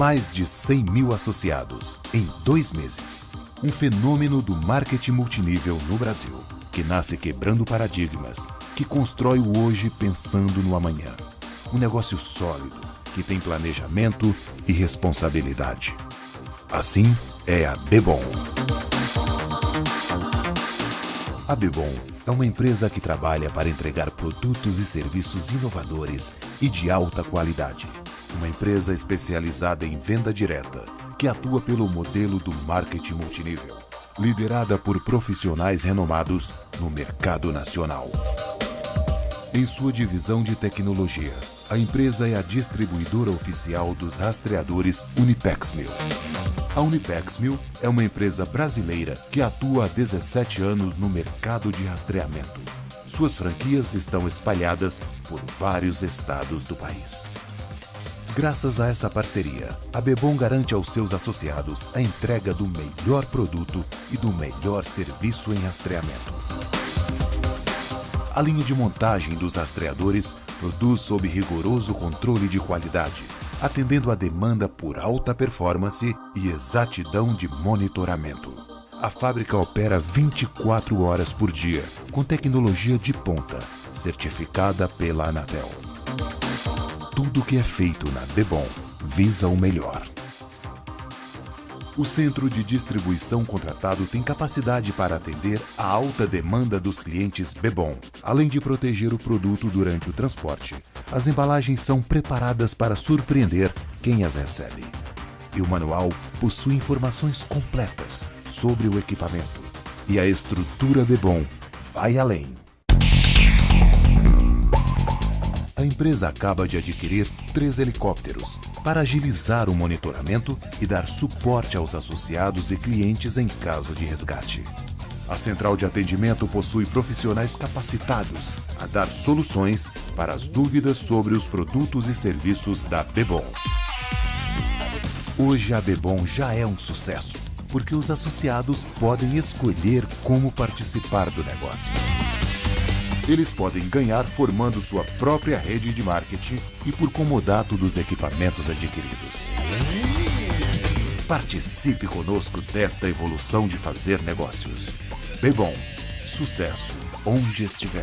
Mais de 100 mil associados em dois meses. Um fenômeno do marketing multinível no Brasil, que nasce quebrando paradigmas, que constrói o hoje pensando no amanhã. Um negócio sólido, que tem planejamento e responsabilidade. Assim é a Bebom. A Bebom é uma empresa que trabalha para entregar produtos e serviços inovadores e de alta qualidade. Uma empresa especializada em venda direta, que atua pelo modelo do marketing multinível, liderada por profissionais renomados no mercado nacional. Em sua divisão de tecnologia, a empresa é a distribuidora oficial dos rastreadores Unipexmil. A Unipexmil é uma empresa brasileira que atua há 17 anos no mercado de rastreamento. Suas franquias estão espalhadas por vários estados do país. Graças a essa parceria, a Bebom garante aos seus associados a entrega do melhor produto e do melhor serviço em rastreamento. A linha de montagem dos rastreadores produz sob rigoroso controle de qualidade, atendendo a demanda por alta performance e exatidão de monitoramento. A fábrica opera 24 horas por dia, com tecnologia de ponta, certificada pela Anatel. Tudo que é feito na Bebom visa o melhor. O centro de distribuição contratado tem capacidade para atender a alta demanda dos clientes Bebom, além de proteger o produto durante o transporte. As embalagens são preparadas para surpreender quem as recebe. E o manual possui informações completas sobre o equipamento. E a estrutura Bebom vai além. A empresa acaba de adquirir três helicópteros para agilizar o monitoramento e dar suporte aos associados e clientes em caso de resgate. A central de atendimento possui profissionais capacitados a dar soluções para as dúvidas sobre os produtos e serviços da Bebom. Hoje a Bebom já é um sucesso, porque os associados podem escolher como participar do negócio. Eles podem ganhar formando sua própria rede de marketing e por comodato dos equipamentos adquiridos. Participe conosco desta evolução de fazer negócios. Bebom, sucesso onde estiver.